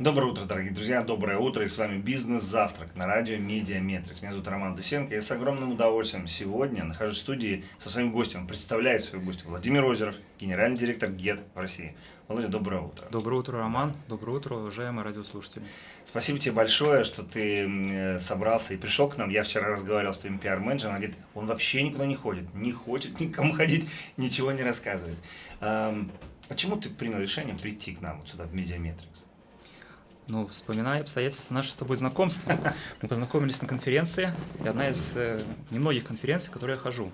Доброе утро, дорогие друзья, доброе утро, и с вами «Бизнес-завтрак» на радио «Mediametrics». Меня зовут Роман Дусенко, я с огромным удовольствием сегодня нахожусь в студии со своим гостем, представляю своего гостя Владимир Озеров, генеральный директор Gett в России. Володя, доброе утро. Доброе утро, Роман, доброе утро, уважаемые радиослушатели. Спасибо тебе большое, что ты э, собрался и пришел к нам. Я вчера разговаривал с твоим пиар-менеджером, он говорит, он вообще никуда не ходит, не хочет никому ходить, ничего не рассказывает. Почему ты принял решение прийти к нам вот сюда в «Mediametrics»? Ну, вспоминая обстоятельства нашего с тобой знакомства, мы познакомились на конференции, и одна из э, немногих конференций, которые я хожу.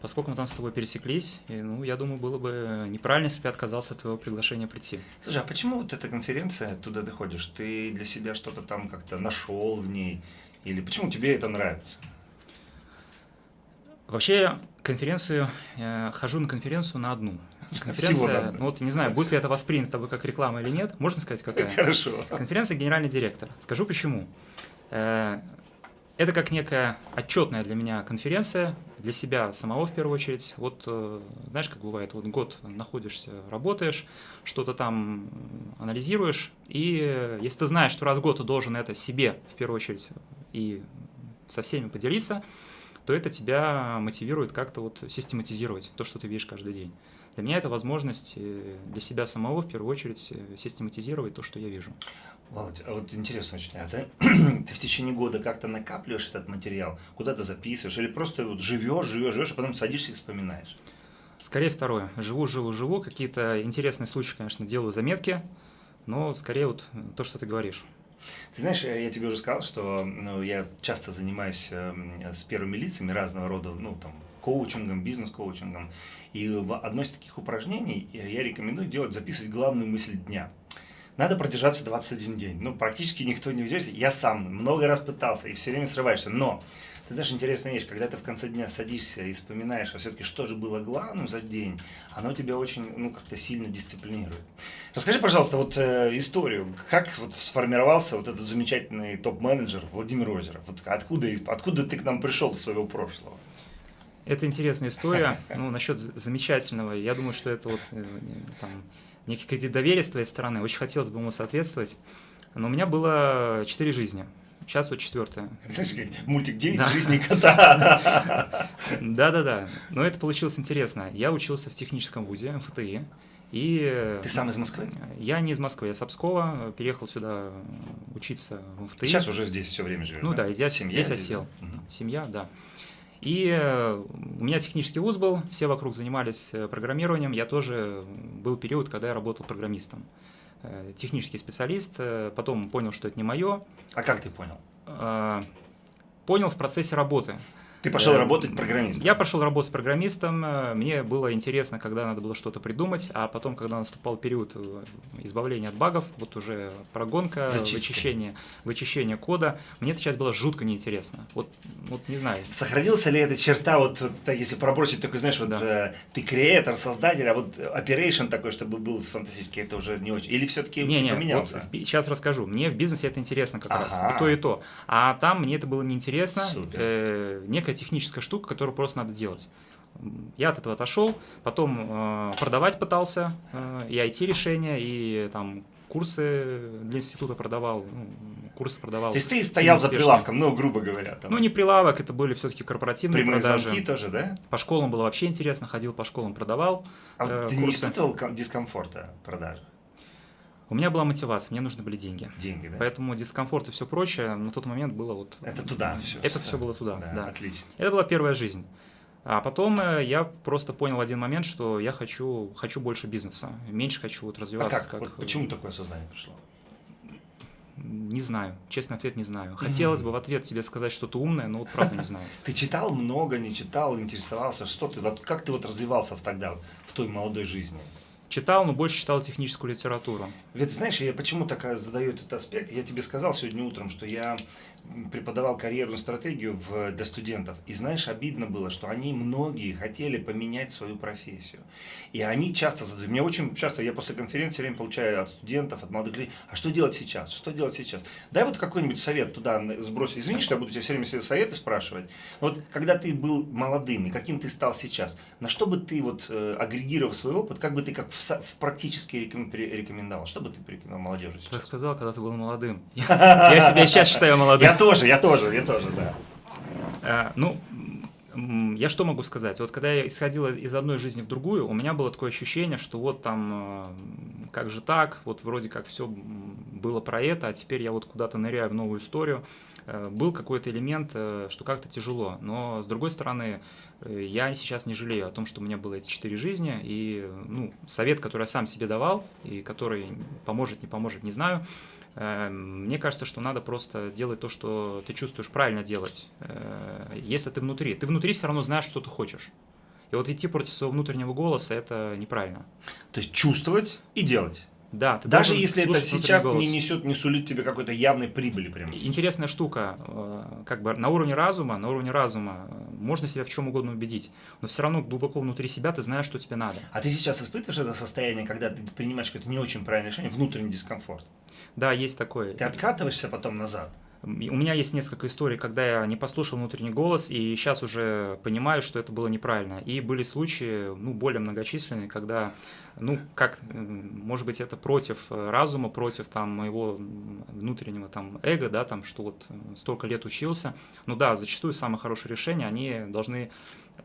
Поскольку мы там с тобой пересеклись, и, ну, я думаю, было бы неправильно, если бы я отказался от твоего приглашения прийти. Слушай, а почему вот эта конференция, туда ты ходишь, ты для себя что-то там как-то нашел в ней, или почему тебе это нравится? Вообще, конференцию, я хожу на конференцию на одну. Конференция, ну вот не знаю, будет ли это воспринято тобой как реклама или нет, можно сказать какая? Хорошо. Конференция генеральный директор. Скажу почему. Э, это как некая отчетная для меня конференция, для себя самого в первую очередь. Вот э, знаешь, как бывает, вот год находишься, работаешь, что-то там анализируешь, и если ты знаешь, что раз в год ты должен это себе в первую очередь и со всеми поделиться, то это тебя мотивирует как-то вот систематизировать то, что ты видишь каждый день. Для меня это возможность э, для себя самого в первую очередь э, систематизировать то, что я вижу. Володь, а вот интересно очень, а ты, ты в течение года как-то накапливаешь этот материал, куда-то записываешь, или просто вот живешь, живешь, живешь, а потом садишься и вспоминаешь? Скорее второе. Живу, живу, живу. Какие-то интересные случаи, конечно, делаю заметки, но скорее вот то, что ты говоришь. Ты знаешь, я тебе уже сказал, что ну, я часто занимаюсь э, с первыми лицами разного рода, ну, там, коучингом, бизнес-коучингом. И в одно из таких упражнений я рекомендую делать, записывать главную мысль дня. Надо продержаться 21 день. Ну, практически никто не взялся. Я сам много раз пытался и все время срываешься. Но, ты знаешь, интересная вещь, когда ты в конце дня садишься и вспоминаешь, а все-таки что же было главным за день, оно тебя очень, ну, как-то сильно дисциплинирует. Расскажи, пожалуйста, вот э, историю, как вот сформировался вот этот замечательный топ-менеджер Владимир Озеров? Вот откуда, откуда ты к нам пришел из своего прошлого? Это интересная история. Ну, насчет замечательного, я думаю, что это вот э, там, некий кредит доверия с твоей стороны. Очень хотелось бы ему соответствовать. Но у меня было четыре жизни. Сейчас вот четвертая. Знаешь, как мультик «Девять да. жизней кота». Да-да-да. Но это получилось интересно. Я учился в техническом вузе, МФТИ. И Ты сам из Москвы? Я не из Москвы, я с Обскова, переехал сюда учиться в МФТИ. Сейчас уже здесь все время живешь, Ну да, да здесь, Семья здесь осел. Да? Семья, да. И э, у меня технический вуз был, все вокруг занимались э, программированием, я тоже был период, когда я работал программистом. Э, технический специалист, потом понял, что это не мое. А как ты понял? Понял в процессе работы. Ты пошел работать программистом? Я пошел работать программистом. Э, мне было интересно, когда надо было что-то придумать, а потом, когда наступал период э, избавления от багов, вот уже прогонка, вычищение, вычищение кода, мне эта часть была жутко неинтересна. Вот, вот не знаю. Сохранился ли эта черта, вот, вот если пробросить такой, знаешь, вот да. э, ты креатор, создатель, а вот operation такой, чтобы был фантастический, это уже не очень. Или все-таки не, не, поменялся? Вот, сейчас расскажу. Мне в бизнесе это интересно как ага. раз. И то, и то. А там мне это было неинтересно. Супер. Э, некая некая техническая штука, которую просто надо делать. Я от этого отошел, потом э, продавать пытался, э, и IT-решения, и там курсы для института продавал, ну, курсы продавал. То есть ты стоял за прилавком, ну, грубо говоря. Там. Ну, не прилавок, это были все-таки корпоративные Прямые продажи. звонки тоже, да? По школам было вообще интересно, ходил по школам, продавал А э, ты курсы. не испытывал дискомфорта продажи? У меня была мотивация, мне нужны были деньги. Деньги, да? Поэтому дискомфорт и все прочее на тот момент было вот... Это туда все. Это все было туда, да, да. Отлично. Это была первая жизнь. А потом э, я просто понял один момент, что я хочу, хочу больше бизнеса, меньше хочу вот развиваться. А как? как... Вот почему такое сознание пришло? Не знаю, честный ответ не знаю. Хотелось бы в ответ тебе сказать что-то умное, но вот правда не знаю. Ты читал много, не читал, интересовался, что ты, как ты вот развивался тогда, в той молодой жизни? Читал, но больше читал техническую литературу. Ведь знаешь, я почему так задаю этот аспект? Я тебе сказал сегодня утром, что я преподавал карьерную стратегию в, для студентов. И знаешь, обидно было, что они многие хотели поменять свою профессию. И они часто задают. Мне очень часто, я после конференции время получаю от студентов, от молодых людей, а что делать сейчас? Что делать сейчас? Дай вот какой-нибудь совет туда сбросить. Извини, что я буду тебе все время советы спрашивать. Вот когда ты был молодым, и каким ты стал сейчас, на что бы ты вот э, агрегировав свой опыт, как бы ты как в в, практически рекомендовал? Что бы ты порекомендовал молодежи сейчас? Ты сказал, когда ты был молодым. Я себя сейчас считаю молодым. Я тоже, я тоже, я тоже, да. А, ну, я что могу сказать? Вот когда я исходил из одной жизни в другую, у меня было такое ощущение, что вот там, э, как же так, вот вроде как все было про это, а теперь я вот куда-то ныряю в новую историю. Э, был какой-то элемент, э, что как-то тяжело. Но, с другой стороны, я сейчас не жалею о том, что у меня было эти четыре жизни. И ну, совет, который я сам себе давал, и который поможет, не поможет, не знаю, мне кажется, что надо просто делать то, что ты чувствуешь правильно делать. Э, если ты внутри, ты внутри все равно знаешь, что ты хочешь. И вот идти против своего внутреннего голоса это неправильно. То есть чувствовать и делать. Да, ты Даже если это сейчас не несет, не сулит тебе какой-то явной прибыли прямо. Интересная штука, э, как бы на уровне разума, на уровне разума э, можно себя в чем угодно убедить, но все равно глубоко внутри себя ты знаешь, что тебе надо. А ты сейчас испытываешь это состояние, когда ты принимаешь какое-то не очень правильное решение, внутренний дискомфорт? Да, есть такое. Ты откатываешься потом назад? У меня есть несколько историй, когда я не послушал внутренний голос, и сейчас уже понимаю, что это было неправильно. И были случаи, ну, более многочисленные, когда, ну, как, может быть, это против разума, против там моего внутреннего там эго, да, там, что вот столько лет учился. Ну да, зачастую самые хорошие решения, они должны,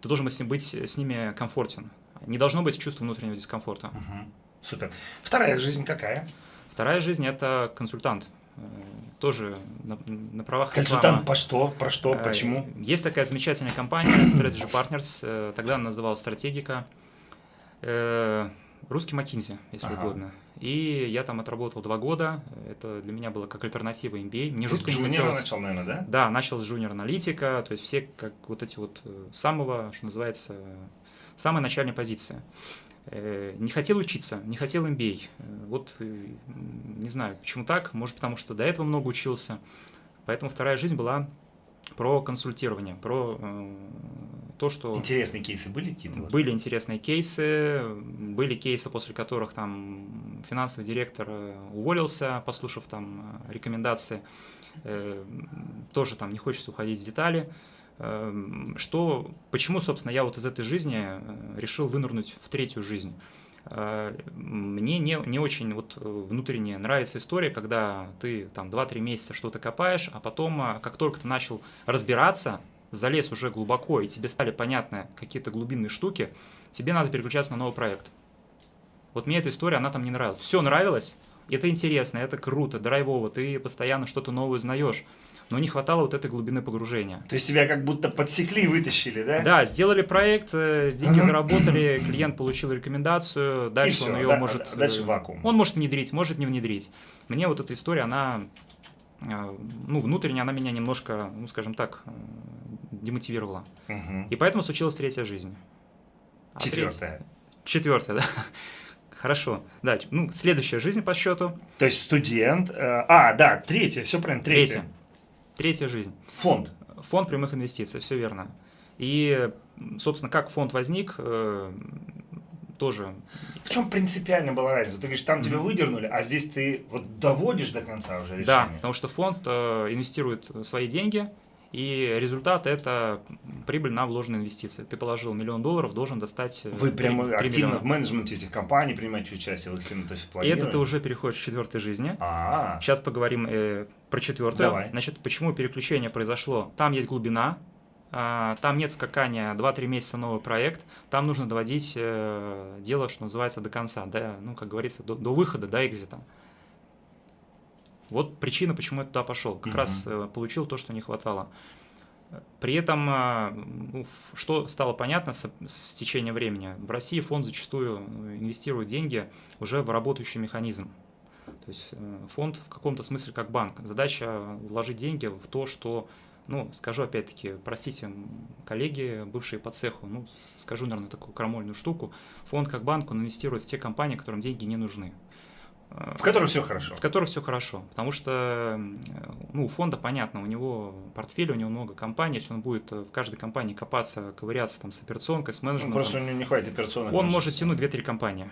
ты должен быть с ними комфортен. Не должно быть чувства внутреннего дискомфорта. Угу. Супер. Вторая жизнь какая? Вторая жизнь – это консультант. Э, тоже на, на правах Консультант реклама. по что? Про что? Э, Почему? Есть такая замечательная компания Strategy Partners, э, тогда она называлась Стратегика. Русский McKinsey, если ага. угодно. И я там отработал два года. Это для меня было как альтернатива MBA. Мне жутко не хотелось... начал, наверное, да? Да, начал с junior аналитика, то есть все как вот эти вот самого, что называется, самая начальная позиция. Э, не хотел учиться, не хотел MBA. Э, вот э, не знаю, почему так, может потому что до этого много учился. Поэтому вторая жизнь была про консультирование, про э, то, что... Интересные кейсы были какие-то? Были интересные кейсы, были кейсы, после которых там финансовый директор уволился, послушав там рекомендации. Э, тоже там не хочется уходить в детали. Эм, что, почему, собственно, я вот из этой жизни э, решил вынырнуть в третью жизнь? Э, мне не, не очень вот э, внутренне нравится история, когда ты там 2-3 месяца что-то копаешь, а потом, как только ты начал разбираться, залез уже глубоко, и тебе стали понятны какие-то глубинные штуки, тебе надо переключаться на новый проект. Вот мне эта история, она там не нравилась. Все нравилось, это интересно, это круто, драйвово, ты постоянно что-то новое узнаешь но не хватало вот этой глубины погружения. То есть тебя как будто подсекли и вытащили, да? Да, сделали проект, э, деньги заработали, клиент получил рекомендацию, дальше он ее может... Дальше э, вакуум. Он может внедрить, может не внедрить. Мне вот эта история, она, э, ну, внутренне она меня немножко, ну, скажем так, демотивировала. Угу. И поэтому случилась третья жизнь. А Четвертая. Третья... Четвертая, да. Хорошо. Да, ну, следующая жизнь по счету. То есть студент. Э, а, да, третья, все правильно, третья. Третья. Третья жизнь. Фонд. Фонд прямых инвестиций, все верно. И, собственно, как фонд возник, э, тоже. В чем принципиально была разница? Ты говоришь, там тебя выдернули, а здесь ты вот доводишь до конца уже решение. Да, потому что фонд э, инвестирует свои деньги, и результат – это прибыль на вложенные инвестиции. Ты положил миллион долларов, должен достать 3, Вы прямо 3 активно миллиона. в менеджменте этих компаний принимаете участие? Вот, то есть в это ты уже переходишь к четвертой жизни. А-а-а. Сейчас поговорим э, про четвертую. Давай. Значит, почему переключение произошло? Там есть глубина, а, там нет скакания 2-3 месяца новый проект, там нужно доводить э, дело, что называется, до конца, до, ну, как говорится, до, до выхода, до экзита. Вот причина, почему я туда пошел. Как угу. раз э, получил то, что не хватало. При этом, э, ну, что стало понятно с, с течением времени, в России фонд зачастую инвестирует деньги уже в работающий механизм. То есть э, фонд в каком-то смысле как банк. Задача вложить деньги в то, что, ну, скажу опять-таки, простите, коллеги, бывшие по цеху, ну, скажу, наверное, такую крамольную штуку, фонд как банк, он инвестирует в те компании, которым деньги не нужны. В которых все хорошо. В которых все хорошо. Потому что ну, у фонда понятно, у него портфель, у него много компаний, если он будет в каждой компании копаться, ковыряться там с операционкой, с менеджментом. Ну, просто у него не хватит операционных. Он может тянуть 2-3 компании.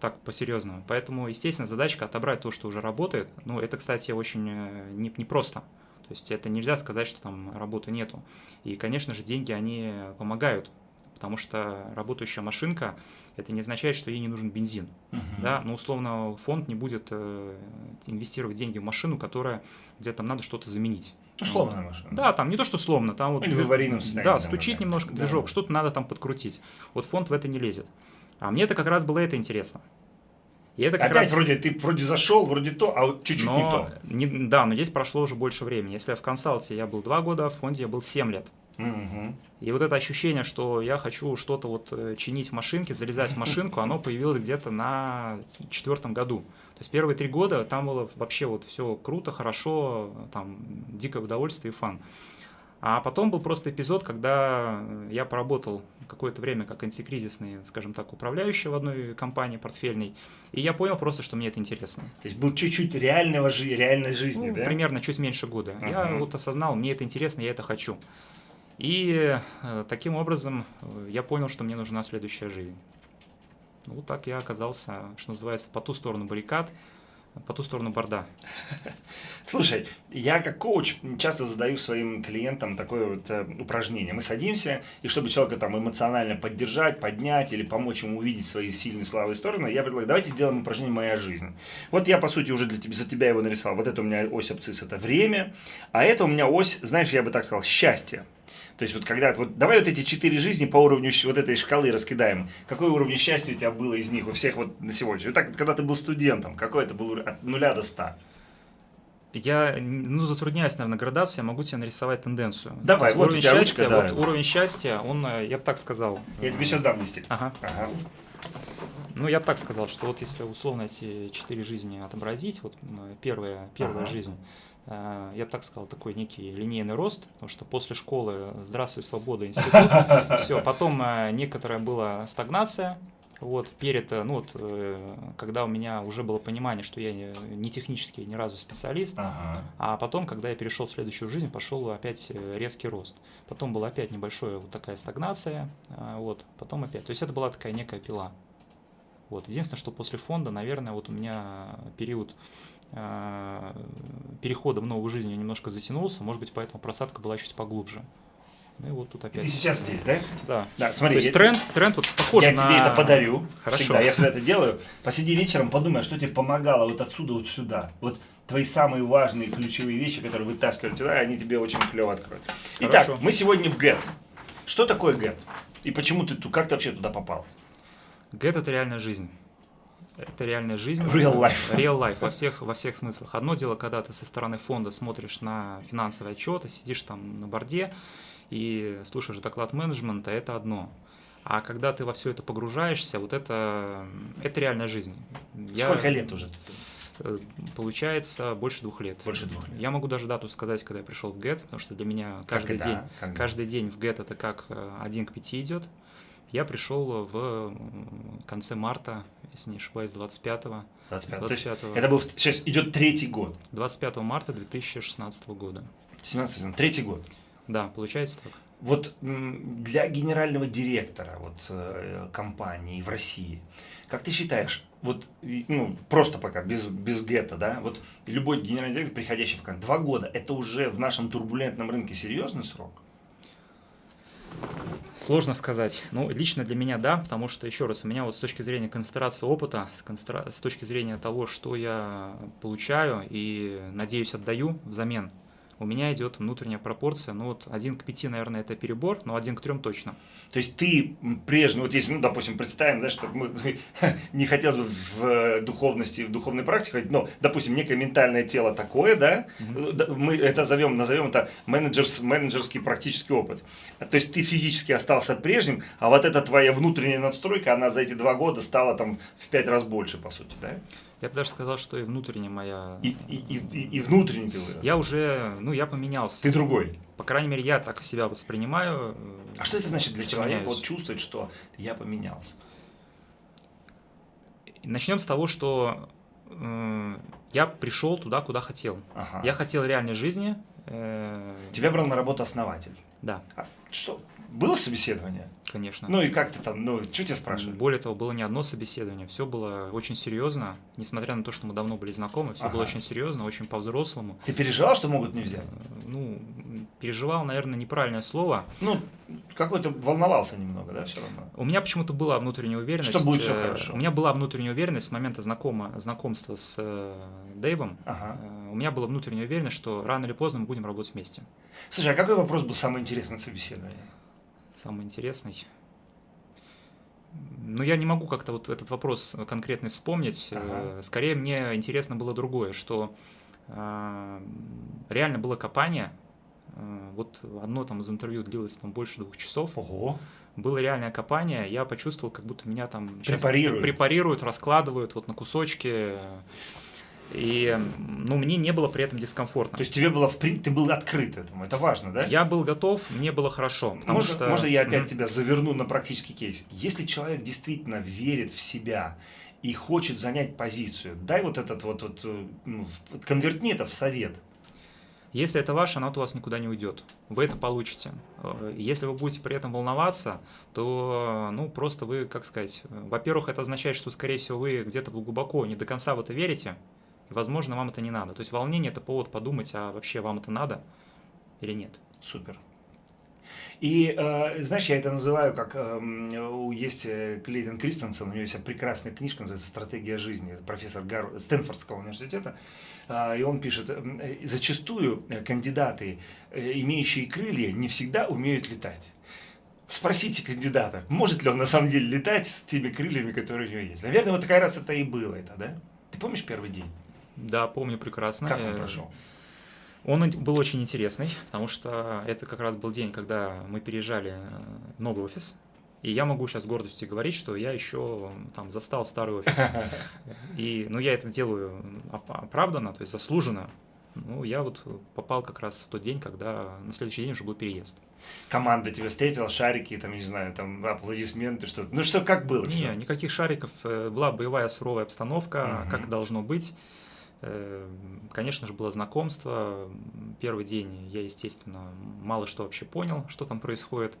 Так, по-серьезному. Поэтому, естественно, задачка отобрать то, что уже работает. Ну, это, кстати, очень э, непросто. Не То есть это нельзя сказать, что там работы нету. И, конечно же, деньги, они помогают потому что работающая машинка это не означает, что ей не нужен бензин. Мгм. Да, но условно фонд не будет э, инвестировать деньги в машину, которая где там надо что-то заменить. Условная машина. Да, там не то, что словно, там вот... Или в аварийном состоянии, Да, там, стучит например. немножко Да. движок, что-то надо там подкрутить. Вот фонд в это не лезет. А мне это как раз было это интересно. И это как Опять раз... вроде ты вроде зашел, вроде то, а вот чуть-чуть не но, то. не- да, но здесь прошло уже больше времени. Если в консалте я был два года, в фонде я был 7 лет. Мгм. И вот это ощущение, что я хочу что-то вот э, чинить в машинке, залезать в машинку, оно появилось где-то на четвертом году. То есть первые три года там было вообще вот все круто, хорошо, там дикое удовольствие и фан. А потом был просто эпизод, когда я поработал какое-то время как антикризисный, скажем так, управляющий в одной компании портфельной, и я понял просто, что мне это интересно. То есть был чуть-чуть реального жи- реальной жизни, Ну, да? Примерно чуть меньше года. Я Ага. вот осознал, мне это интересно, я это хочу. И э, таким образом э, я понял, что мне нужна следующая жизнь. Ну, Вот так я оказался, что называется, по ту сторону баррикад, по ту сторону борда. Слушай, я как коуч часто задаю своим клиентам такое вот э, упражнение. Мы садимся, и чтобы человека там эмоционально поддержать, поднять или помочь ему увидеть свои сильные слабые стороны, я предлагаю, давайте сделаем упражнение «Моя жизнь». Вот я, по сути, уже для тебя, за тебя его нарисовал. Вот это у меня ось абцисс – это время, а это у меня ось, знаешь, я бы так сказал, счастье. То есть вот когда, вот давай вот эти четыре жизни по уровню вот этой шкалы раскидаем. Какой уровень счастья у тебя было из них, у всех вот на сегодня? Вот так, когда ты был студентом, какой это был от нуля до ста? Я ну, затрудняюсь, наверное, градацию, я могу тебе нарисовать тенденцию. Давай, вот уровень тебя ручка, счастья, давай. вот уровень счастья, он, э, я бы так сказал. Я тебе сейчас дам листик. Ага. Ага. Ну, я бы так сказал, что вот если условно эти четыре жизни отобразить, вот м, первая, первая Ага. жизнь, э, я бы так сказал, такой некий линейный рост, потому что после школы «Здравствуй, свобода, институт», все, потом э, некоторая была стагнация, вот, перед, э, ну вот, э, когда у меня уже было понимание, что я не, не технический ни разу специалист, Ага. а потом, когда я перешел в следующую жизнь, пошел опять э, резкий рост. Потом была опять небольшая вот такая стагнация, вот, потом опять. То есть это была такая некая пила. Вот. Единственное, что после фонда, наверное, вот у меня период перехода в новую жизнь немножко затянулся, может быть, поэтому просадка была чуть поглубже. Ну и вот тут И опять. ты сейчас здесь, да? Да. Да, То смотри, есть я, тренд, тренд вот похож я на... тебе это подарю. Хорошо. Всегда, я всегда это делаю. Посиди вечером, подумай, а что тебе помогало вот отсюда вот сюда. Вот твои самые важные ключевые вещи, которые вытаскивают туда, они тебе очень клево откроют. Итак, Хорошо. мы сегодня в ГЭТ. Что такое ГЭТ? И почему ты тут, как ты вообще туда попал? Гэт это реальная жизнь. Это реальная жизнь. Real life. Real life во всех, во всех смыслах. Одно дело, когда ты со стороны фонда смотришь на финансовые отчеты, сидишь там на борде и слушаешь доклад менеджмента, это одно. А когда ты во все это погружаешься, вот это, это реальная жизнь. Я- Сколько лет уже? ты? э, Получается больше двух лет. Больше двух лет. Я могу даже дату сказать, когда я пришел в ГЭТ, потому что для меня каждый Когда? день, Когда? каждый день в ГЭТ это как э, один к пяти идет. Я пришел в м, конце марта, если не ошибаюсь, 25, 25. То есть 25, это был, сейчас идет третий год. 25 марта 2016 года. 17 сезон, третий год. Да, получается так. Вот для генерального директора вот, э, компании в России, как ты считаешь, вот, ну, просто пока, без, без гетто, да, вот любой генеральный директор, приходящий в два года, это уже в нашем турбулентном рынке серьезный срок? Сложно сказать. Ну, лично для меня да, потому что, еще раз, у меня вот с точки зрения концентрации опыта, с, концентра- с точки зрения того, что я получаю и, надеюсь, отдаю взамен, у меня идет внутренняя пропорция, ну вот один к пяти, наверное, это перебор, но один к трем точно. То есть ты прежний, вот если, ну, допустим, представим, да, что мы, не хотелось бы в э, духовности, в духовной практике, но, допустим, некое ментальное тело такое, да, да, мы это зовем, назовем это менеджерс, менеджерский практический опыт. То есть ты физически остался прежним, а вот эта твоя внутренняя надстройка, она за эти два года стала там в пять раз больше, по сути, да? Я бы даже сказал, что и внутренняя моя... И, и, и, и- внутренний ты вырос. Я уже, ну, я поменялся. Ты другой. По крайней мере, я так себя воспринимаю. А что это значит для человека меняюсь. вот чувствовать, что я поменялся? Начнем с того, что э, я пришел туда, куда хотел. Ага. Я хотел реальной жизни. э, Тебя брал на работу основатель. Да, А что, было собеседование? конечно. Ну и как ты там, ну, что тебя спрашивали? Более того, было не одно собеседование, все было очень серьезно, несмотря на то, что мы давно были знакомы, все было Ага. очень серьезно, очень по-взрослому. Ты переживал, что могут не взять? Э, Ну, переживал, наверное, неправильное слово. Ну, какой-то волновался немного, да, все равно? У меня почему-то была внутренняя уверенность. Что будет всё э, хорошо. У меня была внутренняя уверенность с момента знакома, знакомства с э, Дэйвом. Ага. У меня была внутренняя уверенность, что рано или поздно мы будем работать вместе. Слушай, а какой вопрос был самый интересный на собеседовании? Самый интересный. Ну, я не могу как-то вот этот вопрос конкретно вспомнить. Ага. Э, Скорее, мне интересно было другое, что э, реально было копание. Э, Вот одно там из интервью длилось там больше двух часов. Ого. Было реальное копание, я почувствовал, как будто меня там Препарируют. препарируют, раскладывают вот на кусочки. И, ну, мне не было при этом дискомфортно. То есть тебе было, в прин- ты был открыт этому, это важно, да? Я был готов, мне было хорошо. Можно, что... можно я опять Мгм. тебя заверну на практический кейс? Если человек действительно верит в себя и хочет занять позицию, дай вот этот вот, вот э, ну, конвертни это в совет. Если это ваше, оно от вас никуда не уйдет. Вы это получите. Э, Если вы будете при этом волноваться, то, ну, просто вы, как сказать, э, во-первых, это означает, что, скорее всего, вы где-то глубоко не до конца в это верите, возможно, вам это не надо. То есть волнение – это повод подумать, а вообще вам это надо или нет. Супер. И, э, знаешь, я это называю, как эм, у- есть э, Клейтон Кристенсен, у него есть прекрасная книжка, называется «Стратегия жизни», это профессор Гар... Стэнфордского университета, э, и он пишет, эм, э, зачастую э, кандидаты, э, имеющие крылья, не всегда умеют летать. Спросите кандидата, может ли он на самом деле летать с теми крыльями, которые у него есть. Наверное, вот такая раз это и было, это, да? Ты помнишь первый день? Да, помню прекрасно. Как он Э, прошел? Он был очень интересный, потому что это как раз был день, когда мы переезжали э, в новый офис. И я могу сейчас с гордостью говорить, что я еще там застал старый офис. И, ну, я это делаю оп- оправданно, то есть заслуженно. Ну, я вот попал как раз в тот день, когда на следующий день уже был переезд. Команда тебя встретила, шарики, там, не знаю, там, аплодисменты, что-то. Ну, что, как было? Не, никаких шариков. э, Была боевая суровая обстановка, Мгм. как должно быть. Конечно же, было знакомство. Первый день я, естественно, мало что вообще понял, что там происходит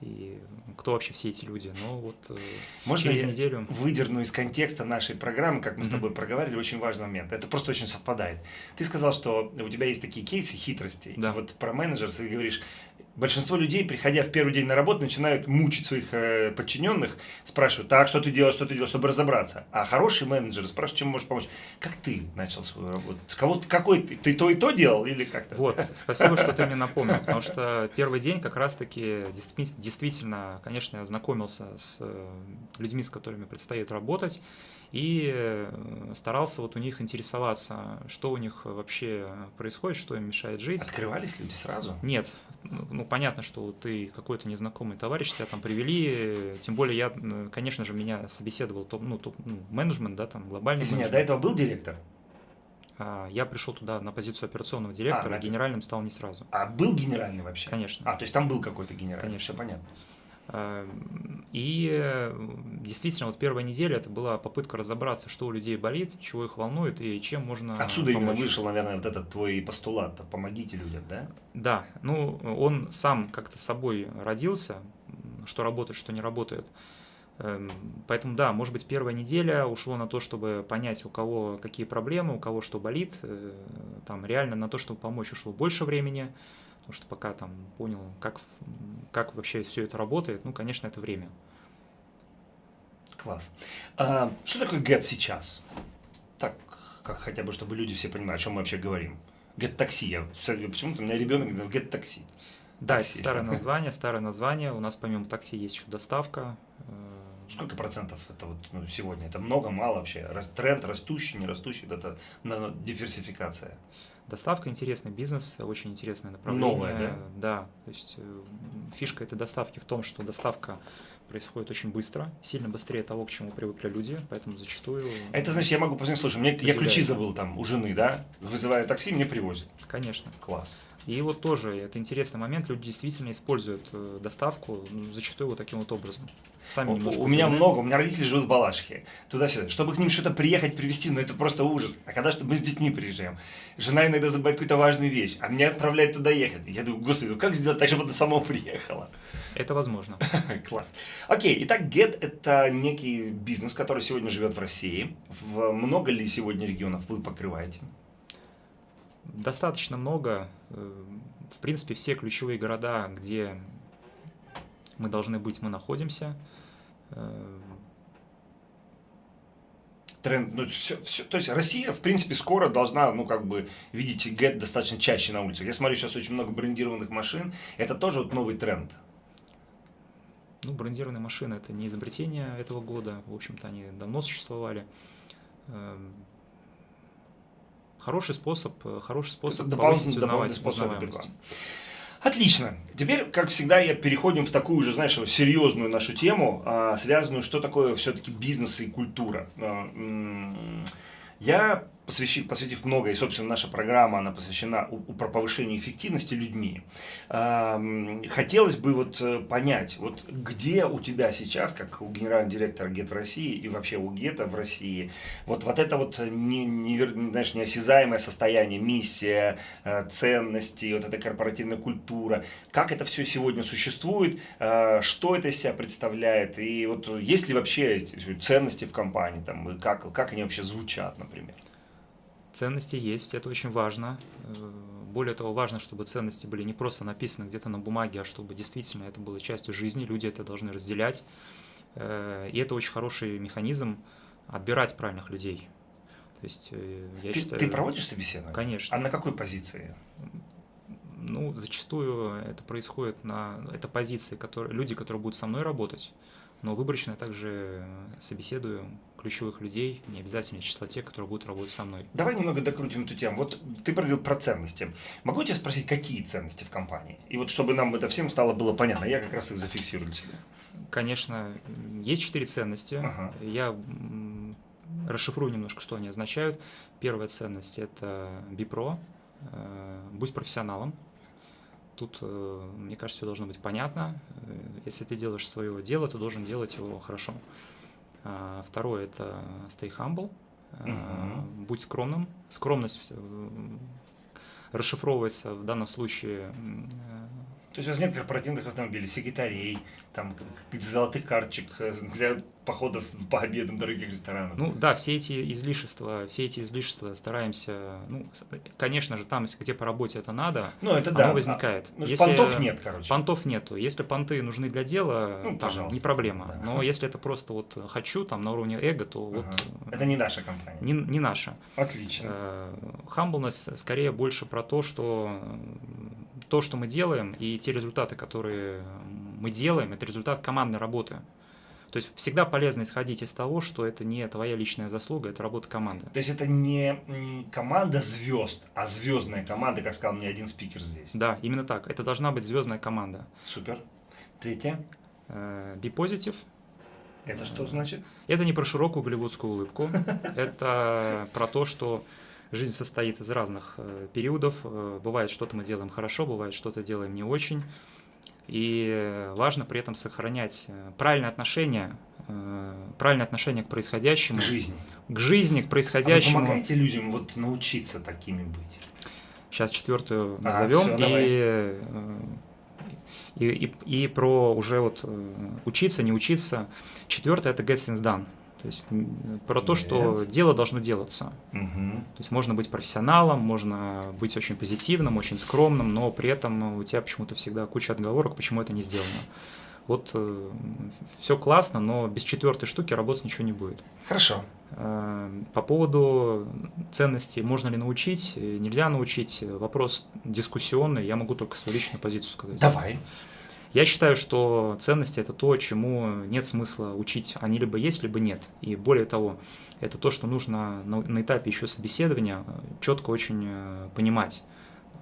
и кто вообще все эти люди. Но вот э, Можно через я неделю... выдерну из контекста нашей программы, как мы с тобой проговаривали, очень важный момент. Это просто очень совпадает. Ты сказал, что у тебя есть такие кейсы хитростей. Да. Вот про менеджеров ты говоришь, большинство людей, приходя в первый день на работу, начинают мучить своих э, подчиненных, спрашивают, так, что ты делаешь, что ты делаешь, чтобы разобраться. А хороший менеджер спрашивает, чем можешь помочь. Как ты начал свою работу? Кого, какой ты? Ты то и то делал или как-то? Вот, спасибо, что ты мне напомнил, потому что первый день как раз-таки действи- действительно, конечно, я знакомился с э, людьми, с которыми предстоит работать, и э, старался вот у них интересоваться, что у них вообще происходит, что им мешает жить. Открывались люди сразу? Нет, ну ну, понятно, что ты какой-то незнакомый товарищ, тебя там привели, э, тем более я, э, конечно же, меня собеседовал топ, ну, топ, ну, менеджмент, да, там глобальный Извини, а до менеджмент. этого был директор? А, Я пришел туда на позицию операционного директора, на это- генеральным стал не сразу. А был генеральный вообще? Конечно. А, то есть там был какой-то генеральный, Конечно. все понятно. А, И э, действительно, вот первая неделя это была попытка разобраться, что у людей болит, чего их волнует и чем можно Отсюда именно помочь. вышел, наверное, вот этот твой постулат, помогите людям, да? Да, ну он сам как-то собой родился, что работает, что не работает. Эм, Поэтому да, может быть, первая неделя ушло на то, чтобы понять, у кого какие проблемы, у кого что болит. Э, Там реально на то, чтобы помочь, ушло больше времени, потому что пока там понял, как, как вообще все это работает, ну, конечно, это время. Класс. А, что такое get сейчас? Так, как хотя бы, чтобы люди все понимали, о чем мы вообще говорим. Get такси. Почему-то у меня ребенок говорит get такси. Да, Такси. это старое название, старое название. У нас помимо такси есть еще доставка. Э, Сколько процентов это вот ну, сегодня? Это много, мало вообще? Тренд растущий, не растущий, это на диверсификация. Доставка интересный бизнес, очень интересное направление. Новое, да? Да. То есть э, фишка этой доставки в том, что доставка происходит очень быстро, сильно быстрее того, к чему привыкли люди, поэтому зачастую. Это значит, я могу позвонить, слушай, мне, я ключи забыл там у жены, да? Вызываю такси, мне привозят. Конечно. Класс. И вот тоже это интересный момент, люди действительно используют э, доставку, ну, зачастую вот таким вот образом. Сами У, у меня много, у меня родители живут в Балашихе, туда-сюда. Чтобы к ним что-то приехать, привезти, ну это просто ужас. А когда что мы с детьми приезжаем, жена иногда забывает какую-то важную вещь, а меня отправляет туда ехать. Я думаю, господи, ну как сделать так, чтобы она сама приехала? Это возможно. Класс. Окей, итак, Get – это некий бизнес, который сегодня живет в России. В много ли сегодня регионов вы покрываете? Достаточно много. В принципе, все ключевые города, где мы должны быть, мы находимся. Тренд, ну, все, все, то есть Россия, в принципе, скоро должна, ну, как бы, видеть ГЭТ достаточно чаще на улицах. Я смотрю, сейчас очень много брендированных машин, это тоже вот новый тренд. Ну, брендированные машины – это не изобретение этого года, в общем-то, они давно существовали. Хороший способ, хороший способ повысить узнаваемость. узнаваемость. Отлично. Теперь, как всегда, я переходим в такую же, знаешь, серьезную нашу тему, а, связанную, что такое все-таки бизнес и культура. А, я посвящив, посвятив много, и, собственно, наша программа, она посвящена у, повышению эффективности людьми. Хотелось бы вот э, понять, вот где у тебя сейчас, как у генерального директора ГЕТ в России и вообще у ГЕТа в России, вот, вот это вот не, не, знаешь, неосязаемое состояние, миссия, э, ценности, вот эта корпоративная культура, как это все сегодня существует, э, что это из себя представляет, и вот есть ли вообще ценности в компании, там, и как, как они вообще звучат, например? Ценности есть, это очень важно. Э, более того, важно, чтобы ценности были не просто написаны где-то на бумаге, а чтобы действительно это было частью жизни, люди это должны разделять. Э, и это очень хороший механизм отбирать правильных людей. То есть, э, я ты, считаю... Ты проводишь собеседование? Конечно. А на какой позиции? Ну, зачастую это происходит на... Это позиции, которые... люди, которые будут со мной работать, но выборочно я также собеседую ключевых людей, не обязательно числа тех, которые будут работать со мной. Давай немного докрутим эту тему. Вот ты проговорил про ценности. Могу тебя спросить, какие ценности в компании? И вот чтобы нам это всем стало было понятно, я как раз их зафиксирую для Конечно, есть четыре ценности. Ага. Я расшифрую немножко, что они означают. Первая ценность – это BIPRO, э, будь профессионалом. Тут, э, мне кажется, все должно быть понятно. Э, если ты делаешь свое дело, ты должен делать его хорошо. А, второе – это stay humble, угу. будь скромным. Скромность э, расшифровывается в данном случае есть у вас нет корпоративных автомобилей, секретарей, там, золотых карточек э, для походов по обедам дорогих ресторанов? Ну да, все эти излишества, все эти излишества стараемся, ну, конечно же, там, где по работе это надо, ну, это оно да. возникает. А, ну, если, понтов нет, короче. Понтов нету. Если понты нужны для дела, ну, там, не проблема. Да. Но если это просто вот хочу, там, на уровне эго, то ага. вот... Это не наша компания. Не, не наша. Отлично. Э, humbleness скорее больше про то, что то, что мы делаем, и те результаты, которые мы делаем, это результат командной работы. То есть всегда полезно исходить из того, что это не твоя личная заслуга, это работа команды. То есть это не команда звезд, а звездная команда, как сказал мне один спикер здесь. Да, именно так. Это должна быть звездная команда. Супер. Третье. Э, be positive. Это что значит? Это не про широкую голливудскую улыбку. Это про то, что Жизнь состоит из разных э, периодов. Э, бывает, что-то мы делаем хорошо, бывает, что-то делаем не очень. И важно при этом сохранять э, правильное отношение, правильное отношение к происходящему. К жизни. К жизни, к происходящему. А вы помогаете людям вот научиться такими быть? Сейчас четвертую назовем. А, все, и, и, и, и про уже вот учиться, не учиться. Четвертое – это get things done. То есть про то, что дело должно делаться. Угу. То есть можно быть профессионалом, можно быть очень позитивным, очень скромным, но при этом у тебя почему-то всегда куча отговорок, почему это не сделано. Вот э, все классно, но без четвертой штуки работать ничего не будет. Хорошо. Э, по поводу ценностей, можно ли научить, нельзя научить, вопрос дискуссионный, я могу только свою личную позицию сказать. Давай. Я считаю, что ценности – это то, чему нет смысла учить. Они либо есть, либо нет. И более того, это то, что нужно на, на этапе еще собеседования э, четко очень э, понимать.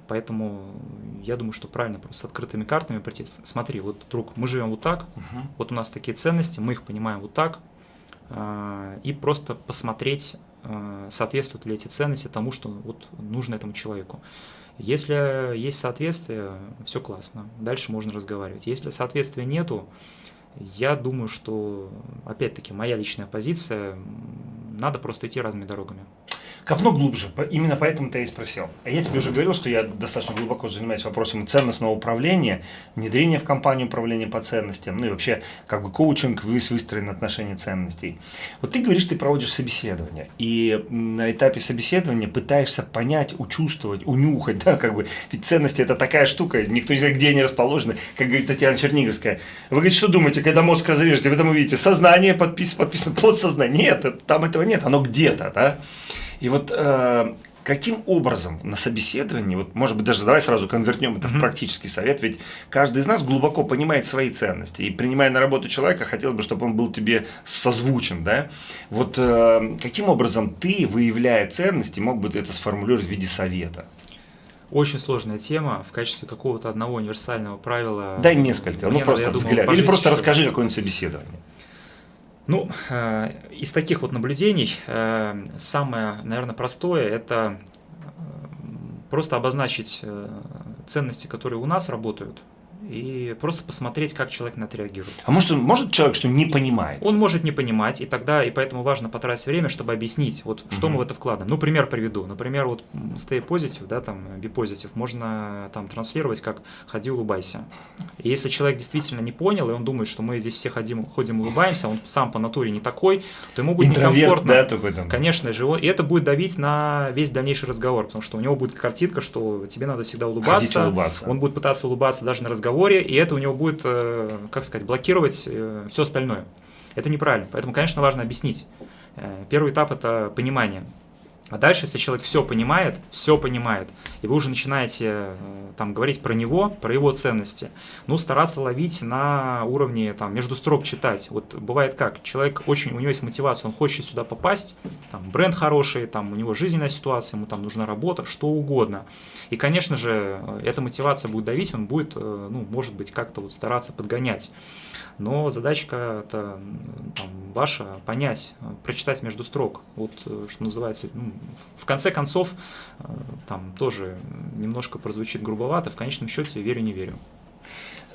Поэтому я думаю, что правильно просто с открытыми картами прийти. Смотри, вот, друг, мы живем вот так, угу. вот у нас такие ценности, мы их понимаем вот так, э, и просто посмотреть, соответствуют ли эти ценности тому, что вот нужно этому человеку. Если есть соответствие, все классно, дальше можно разговаривать. Если соответствия нету, я думаю, что, опять-таки, моя личная позиция, надо просто идти разными дорогами. Копну глубже, именно поэтому-то я и спросил. А я тебе уже говорил, что я достаточно глубоко занимаюсь вопросом ценностного управления, внедрения в компанию управления по ценностям, ну и вообще как бы коучинг выстроен на отношении ценностей. Вот ты говоришь, ты проводишь собеседование, и на этапе собеседования пытаешься понять, учувствовать, унюхать, да, как бы, ведь ценности это такая штука, никто не знает, где они расположены, как говорит Татьяна Черниговская. Вы, говорите, что думаете, когда мозг разрежете, вы там увидите сознание подписано, подписано подсознание, нет, там этого нет, оно где-то, да. И вот э, каким образом на собеседовании, вот может быть даже давай сразу конвертнем это mm-hmm. в практический совет, ведь каждый из нас глубоко понимает свои ценности, и принимая на работу человека, хотел бы, чтобы он был тебе созвучен, да, вот э, каким образом ты, выявляя ценности, мог бы ты это сформулировать в виде совета? Очень сложная тема. В качестве какого-то одного универсального правила. Дай несколько, ну просто взгляд. Или просто расскажи какое-нибудь собеседование. Ну, э, из таких вот наблюдений э, самое, наверное, простое – это э, просто обозначить ценности, которые у нас работают, и просто посмотреть, как человек на это реагирует. А может, может человек что не понимает? Он может не понимать, и тогда, и поэтому важно потратить время, чтобы объяснить, вот что угу. мы в это вкладываем. Ну, пример приведу. Например, вот stay positive, да, там, be positive, можно там транслировать как «ходи, улыбайся». И если человек действительно не понял, и он думает, что мы здесь все ходим, ходим улыбаемся, он сам по натуре не такой, то ему будет Интроверт, некомфортно. да, такой там. Конечно же, и это будет давить на весь дальнейший разговор, потому что у него будет картинка, что тебе надо всегда улыбаться. улыбаться. Он будет пытаться улыбаться даже на разговор разговоре, и это у него будет, э, как сказать, блокировать э, все остальное. Это неправильно. Поэтому, конечно, важно объяснить. Э, первый этап – это понимание. А дальше, если человек все понимает, все понимает, и вы уже начинаете э, там говорить про него, про его ценности, ну, стараться ловить на уровне, там, между строк читать. Вот бывает как, человек очень, у него есть мотивация, он хочет сюда попасть, там, бренд хороший, там, у него жизненная ситуация, ему там нужна работа, что угодно. И, конечно же, эта мотивация будет давить, он будет, э, ну, может быть, как-то вот стараться подгонять но задачка это там, ваша понять, прочитать между строк, вот э, что называется, ну, в конце концов, э, там тоже немножко прозвучит грубовато, в конечном счете верю, не верю.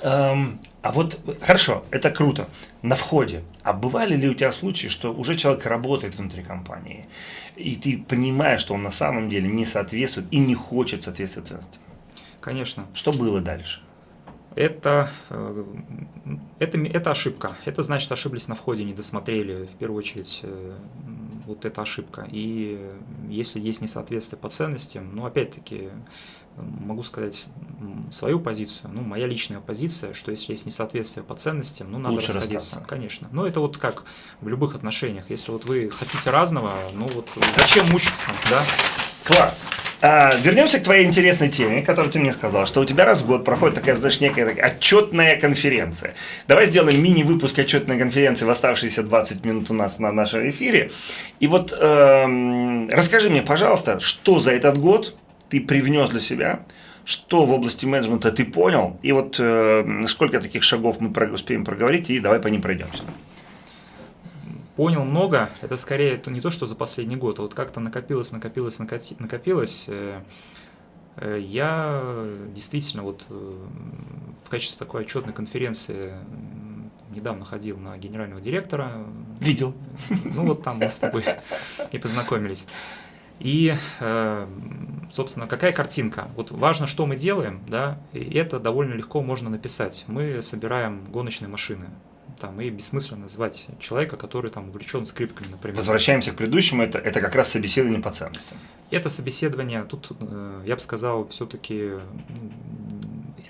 Эм, а вот хорошо, это круто. На входе. А бывали ли у тебя случаи, что уже человек работает внутри компании, и ты понимаешь, что он на самом деле не соответствует и не хочет соответствовать ценностям? Конечно. Что было дальше? Это, э, это, это ошибка. Это значит, ошиблись на входе, не досмотрели, в первую очередь, э, вот эта ошибка. И если есть несоответствие по ценностям, ну, опять-таки, могу сказать свою позицию, ну, моя личная позиция, что если есть несоответствие по ценностям, ну, надо Лучше расходиться. Расстаться. Конечно. Но это вот как в любых отношениях. Если вот вы хотите разного, ну, вот зачем мучиться, да? Класс. А, вернемся к твоей интересной теме, которую ты мне сказал, что у тебя раз в год проходит такая, знаешь, некая такая отчетная конференция. Давай сделаем мини-выпуск отчетной конференции в оставшиеся 20 минут у нас на нашем эфире. И вот эм, расскажи мне, пожалуйста, что за этот год ты привнес для себя, что в области менеджмента ты понял, и вот э, сколько таких шагов мы успеем проговорить, и давай по ним пройдемся. Понял много, это скорее это не то, что за последний год, а вот как-то накопилось, накопилось, накопилось. Э, э, я действительно вот э, в качестве такой отчетной конференции недавно ходил на генерального директора. Видел. Ну вот там мы с тобой и познакомились. И, собственно, какая картинка? Вот важно, что мы делаем, да, и это довольно легко можно написать. Мы собираем гоночные машины там, и бессмысленно звать человека, который там увлечен скрипками, например. Возвращаемся к предыдущему, это, это как раз собеседование по ценностям. Это собеседование, тут, э, я бы сказал, все-таки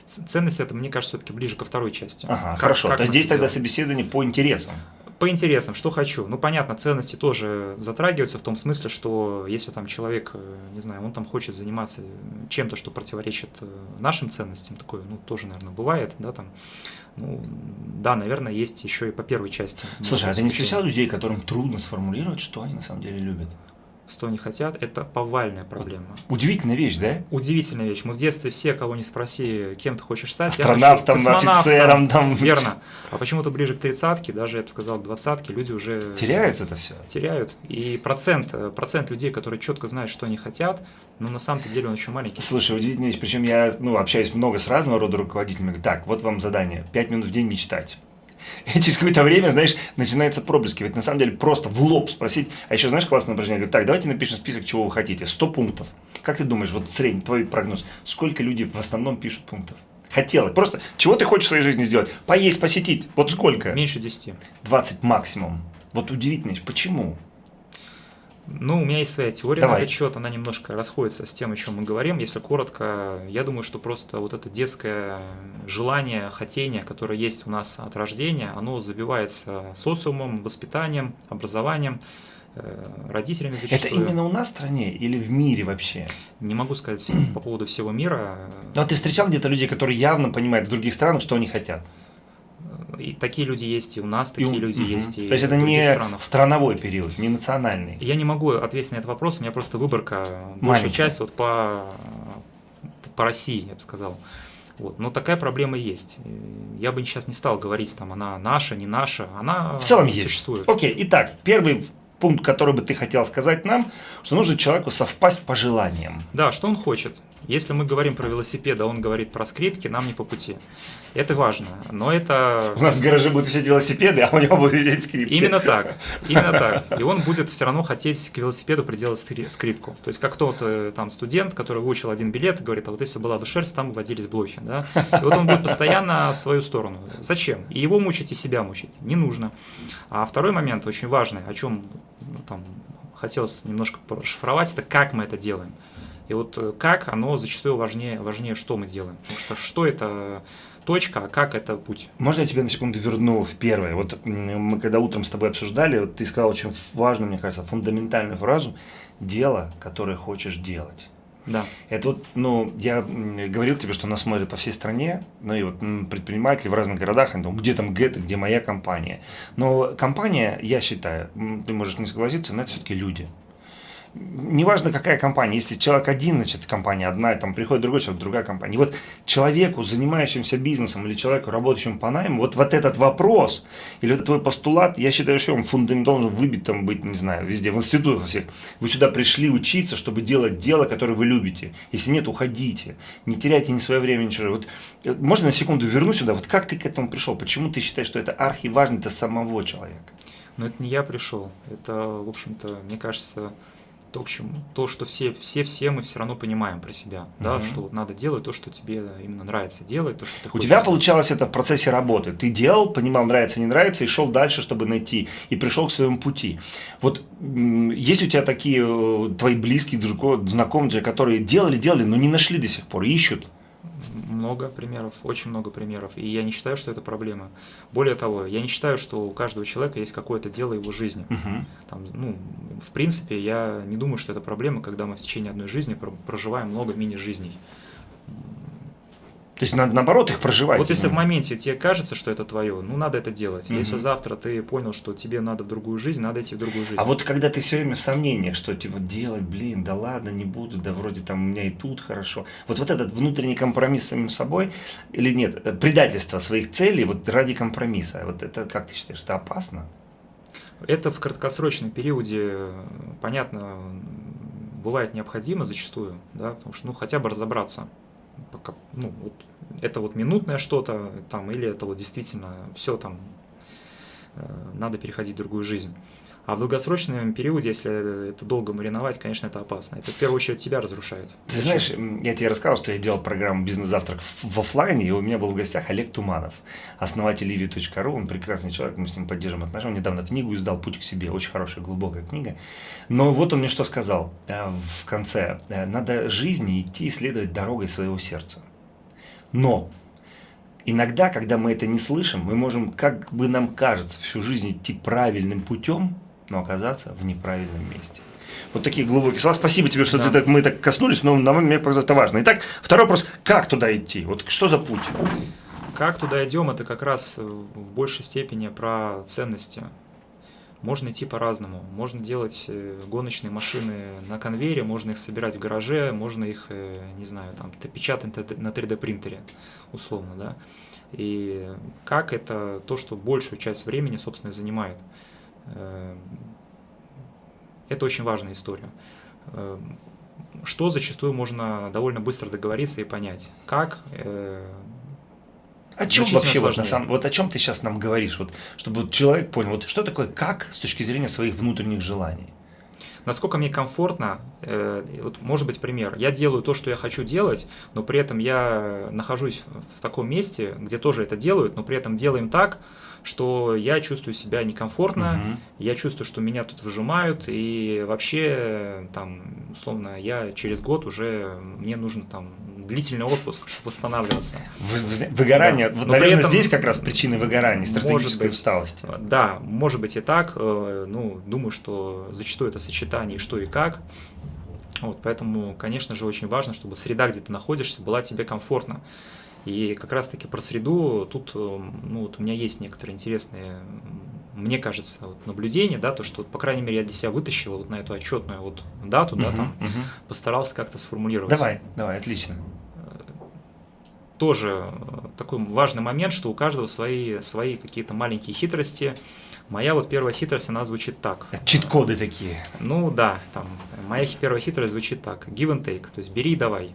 ценность это, мне кажется, все-таки ближе ко второй части. Ага, как, хорошо, как то здесь тогда собеседование по интересам. По интересам, что хочу. Ну, понятно, ценности тоже затрагиваются в том смысле, что если там человек, э, не знаю, он там хочет заниматься чем-то, что противоречит э, нашим ценностям, такое, ну, тоже, наверное, бывает, да, там, ну, да, наверное, есть еще и по первой части. Слушай, а ты не встречал людей, которым трудно сформулировать, что они на самом деле любят? Что они хотят, это повальная проблема. Удивительная вещь, да? Удивительная вещь. Мы в детстве все, кого не спроси, кем ты хочешь стать. Астронавтом, офицером. Там. Верно. А почему-то ближе к тридцатке, даже, я бы сказал, к двадцатке, люди уже... Теряют это все? Теряют. И процент, процент людей, которые четко знают, что они хотят, но на самом-то деле он еще маленький. Слушай, удивительная вещь. Причем я ну, общаюсь много с разного рода руководителями. Так, вот вам задание. Пять минут в день мечтать. И через какое-то время, знаешь, начинается проблески. Ведь на самом деле просто в лоб спросить. А еще, знаешь, классное упражнение. Говорю, так, давайте напишем список, чего вы хотите. 100 пунктов. Как ты думаешь, вот средний твой прогноз, сколько люди в основном пишут пунктов? Хотела. Просто, чего ты хочешь в своей жизни сделать? Поесть, посетить. Вот сколько? Меньше 10. 20 максимум. Вот удивительно, почему? Ну, у меня есть своя теория Давай. на этот счет, она немножко расходится с тем, о чем мы говорим. Если коротко, я думаю, что просто вот это детское желание, хотение, которое есть у нас от рождения, оно забивается социумом, воспитанием, образованием, э, родителями Это зачастую. именно у нас в стране или в мире вообще? Не могу сказать по поводу всего мира. Ну, а ты встречал где-то людей, которые явно понимают в других странах, что они хотят? И такие люди есть и у нас, И такие у- люди Мгм. есть и То есть это не странах. страновой период, не национальный. Я не могу ответить на этот вопрос, у меня просто выборка, большая часть вот по, по России, я бы сказал. Вот. Но такая проблема есть. И Я бы сейчас не стал говорить, там, она наша, не наша, она В целом есть. существует. Окей, итак, первый пункт, который бы ты хотел сказать нам, что нужно человеку совпасть по желаниям. Да, что он хочет. Если мы говорим про велосипед, а он говорит про скрипки, нам не по пути. Это важно. Но это У нас в гараже будут висеть велосипеды, а у него будут висеть скрипки. Именно так, именно так. И он будет все равно хотеть к велосипеду приделать скри- скрипку. То есть как тот э, там студент, который выучил один билет, и говорит, а вот если была бы шерсть, там водились блохи, да. И вот он будет постоянно в свою сторону. Зачем? И его мучить, и себя мучить. Не нужно. А второй момент очень важный, о чем ну, там хотелось немножко расшифровать, это как мы это делаем. И вот э, как, оно зачастую важнее, важнее, что мы делаем. Потому что что это точка, а как это путь. Можно я тебя на секунду верну в первое? Вот мы когда утром с тобой обсуждали, вот ты сказал очень важную, мне кажется, фундаментальную фразу «дело, которое хочешь делать». Да. Это вот, ну, я говорил тебе, что нас смотрят по всей стране, ну и вот предприниматели в разных городах, они думают, где там Гэта, где моя компания. Но компания, я считаю, ты можешь не согласиться, но это все-таки люди. Неважно, какая компания, если человек один, значит, компания одна, и там приходит другой человек, другая компания. И вот человеку, занимающемуся бизнесом или человеку, работающему по найму, вот, вот этот вопрос или вот твой постулат, я считаю, что он фундамент должен выбит там быть, не знаю, везде, в институтах всех. Вы сюда пришли учиться, чтобы делать дело, которое вы любите. Если нет, уходите. Не теряйте ни свое время, ничего. Вот, э, можно на секунду верну сюда? Вот как ты к этому пришел? Почему ты считаешь, что это архиважно для самого человека? Но это не я пришел. Это, в общем-то, мне кажется, то, к чему, то что все, все, все мы все равно понимаем про себя, да, Мгм. что вот надо делать то, что тебе именно нравится делать, то, что ты У хочешь тебя получалось это в процессе работы. Ты делал, понимал, нравится, не нравится, и шел дальше, чтобы найти, и пришел к своему пути. Вот есть у тебя такие э, твои близкие, знакомые, которые делали, делали, но не нашли до сих пор, ищут. Много примеров, очень много примеров, и я не считаю, что это проблема. Более того, я не считаю, что у каждого человека есть какое-то дело его жизни. Мгм. Там, ну, в принципе, я не думаю, что это проблема, когда мы в течение одной жизни про- проживаем много мини-жизней. То есть, на- наоборот, их проживать. Вот если в именно. моменте тебе кажется, что это твое, ну надо это делать. Мгм. Если завтра ты понял, что тебе надо в другую жизнь, надо идти в другую жизнь. А вот когда ты все время в сомнениях, что типа делать, блин, да ладно, не буду, да вроде там у меня и тут хорошо. Вот, вот этот внутренний компромисс с самим собой или нет, э, предательство своих целей вот ради компромисса, вот это как ты считаешь, это опасно? Это в краткосрочном периоде, э, понятно, бывает необходимо зачастую, да, потому что, ну, хотя бы разобраться, пока, ну, вот, это вот минутное что-то, там, или это вот действительно все там, э, надо переходить в другую жизнь. А в долгосрочном периоде, если это долго мариновать, конечно, это опасно. Это в первую очередь тебя разрушает. Ты знаешь, я тебе рассказывал, что я делал программу «Бизнес-завтрак» в оффлайне, и у меня был в гостях Олег Туманов, основатель Livi.ru, он прекрасный человек, мы с ним поддерживаем отношения, он недавно книгу издал «Путь к себе», очень хорошая, глубокая книга. Но вот он мне что сказал э, в конце, Э, надо жизни идти исследовать дорогой своего сердца. Но иногда, когда мы это не слышим, мы можем, как бы нам кажется, всю жизнь идти правильным путем, но оказаться в неправильном месте. Вот такие глубокие слова. Спасибо тебе, что Да. ты так, мы так коснулись, но на мне показалось это важно. Итак, второй вопрос. Как туда идти? Вот что за путь? Как туда идем, это как раз э, в большей степени про ценности. Можно идти по-разному. Можно делать э, гоночные машины на конвейере, можно их собирать в гараже, можно их, э, не знаю, там, печатать на 3D принтере, условно, да. И как это то, что большую часть времени, собственно, и занимает. Э, Это очень важная история. Э, Что зачастую можно довольно быстро договориться и понять. Как э, О чем вообще вот, на самом, вот о чем ты сейчас нам говоришь, вот, чтобы вот человек понял, вот что такое как с точки зрения своих внутренних желаний? Насколько мне комфортно, э, вот может быть пример, я делаю то, что я хочу делать, но при этом я нахожусь в таком месте, где тоже это делают, но при этом делаем так, что я чувствую себя некомфортно, угу. я чувствую, что меня тут выжимают, и вообще, там, условно, я через год уже, мне нужно там длительный отпуск, чтобы восстанавливаться. Выгорание, да. вот, наверное, этом, здесь как раз причины выгорания, стратегической быть, усталости. Да, может быть и так, э, ну, думаю, что зачастую это сочетание что и как, вот, поэтому, конечно же, очень важно, чтобы среда, где ты находишься, была тебе комфортна. И как раз-таки про среду тут э, ну, вот у меня есть некоторые интересные, мне кажется, вот наблюдения, да, то, что, по крайней мере, я для себя вытащил вот на эту отчетную вот дату, да, там, угу. постарался как-то сформулировать. Давай, давай, отлично. Э, тоже такой важный момент, что у каждого свои, свои какие-то маленькие хитрости. Моя вот первая хитрость, она звучит так. Чит-коды такие. Ну да, там, моя первая хитрость звучит так. Give and take, то есть бери и давай.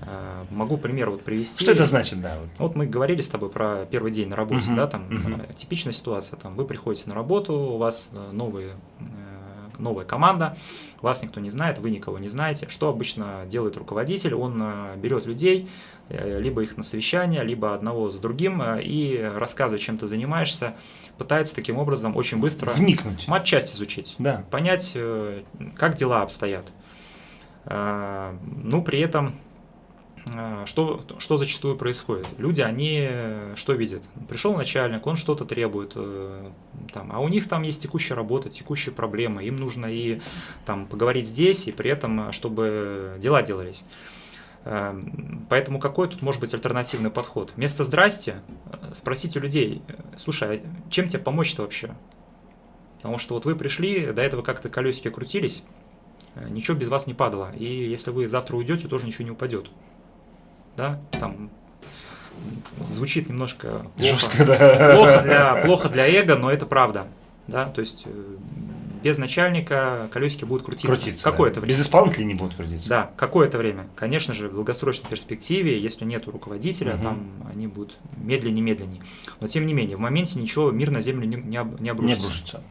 Э, могу пример вот привести. Что это значит, да? Вот мы говорили с тобой про первый день на работе, uh-huh, да, там uh-huh. типичная ситуация, там вы приходите на работу, у вас э, новые новая команда, вас никто не знает, вы никого не знаете. Что обычно делает руководитель? Он берет людей, либо их на совещание, либо одного за другим, и рассказывает, чем ты занимаешься, пытается таким образом очень быстро вникнуть, матчасть изучить, да. понять, как дела обстоят. Ну, при этом что, что зачастую происходит? Люди, они что видят? Пришел начальник, он что-то требует, э, там, а у них там есть текущая работа, текущие проблемы, им нужно и там, поговорить здесь, и при этом, чтобы дела делались. Э, поэтому какой тут может быть альтернативный подход? Вместо «здрасте» э, спросите у людей, слушай, а чем тебе помочь-то вообще? Потому что вот вы пришли, до этого как-то колесики крутились, ничего без вас не падало. И если вы завтра уйдете, тоже ничего не упадет да, там звучит немножко плохо, Жестко, да. плохо, для, плохо для эго, но это правда. Да? То есть э, без начальника колесики будут крутиться, крутиться какое-то да. время. Без исполнителей не будут крутиться. Да, какое-то время. Конечно же, в долгосрочной перспективе, если нет руководителя, угу. там они будут медленнее-медленнее. Но тем не менее, в моменте ничего, мир на землю не, не, об, не обрушится. Не обрушится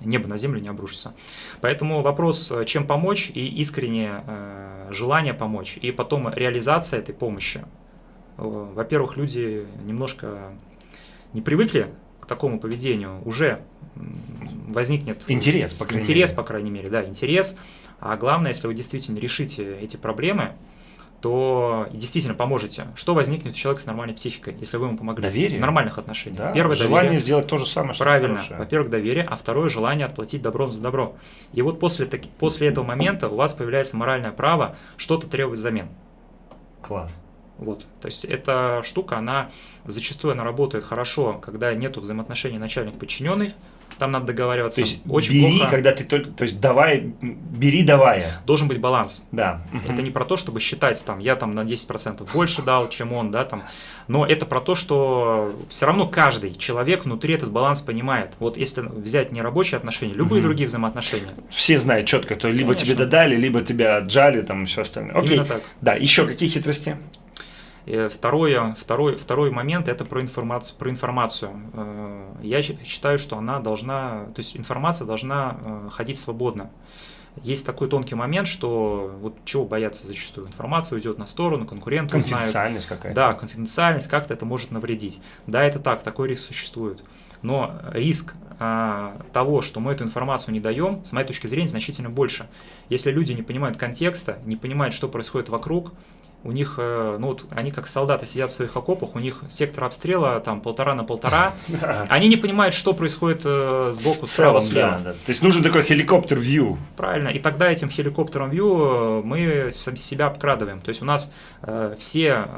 небо на землю не обрушится. Поэтому вопрос, э, чем помочь, и искреннее э, желание помочь, и потом реализация этой помощи. Э, во-первых, люди немножко не привыкли к такому поведению, уже возникнет интерес, по крайней интерес, мере. по крайней мере, да, интерес. А главное, если вы действительно решите эти проблемы, то действительно поможете. Что возникнет у человека с нормальной психикой, если вы ему помогли? Доверие. В нормальных отношениях. Да. Первое желание доверие. сделать то же самое, что Правильно. Во-первых, доверие, а второе желание отплатить добром за добро. И вот после, таки, после этого момента у вас появляется моральное право что-то требовать взамен. Класс. Вот. То есть эта штука, она зачастую она работает хорошо, когда нет взаимоотношений начальник-подчиненный, там надо договариваться. То есть очень бери, плохо. когда ты только, то есть давай, бери, давай. Должен быть баланс. Да. Это не про то, чтобы считать, там, я там на 10% больше дал, чем он, да, там, но это про то, что все равно каждый человек внутри этот баланс понимает. Вот если взять нерабочие отношения, любые угу. другие взаимоотношения. Все знают четко, то либо Конечно. тебе додали, либо тебя отжали, там, и все остальное. Окей. Именно так. Да, еще какие хитрости? Второе, второй, второй момент – это про информацию. Про информацию. Э, я считаю, что она должна, то есть информация должна э, ходить свободно. Есть такой тонкий момент, что вот чего бояться зачастую. Информация уйдет на сторону, конкуренты Конфиденциальность какая-то. Да, конфиденциальность, как-то это может навредить. Да, это так, такой риск существует. Но риск а, того, что мы эту информацию не даем, с моей точки зрения, значительно больше. Если люди не понимают контекста, не понимают, что происходит вокруг, у них, э, ну вот, они как солдаты сидят в своих окопах, у них сектор обстрела там полтора на полтора, они не понимают, что происходит э, сбоку, справа, слева. То есть нужен такой хеликоптер вью. Правильно, и тогда этим хеликоптером вью э, мы себя обкрадываем. То есть у нас все,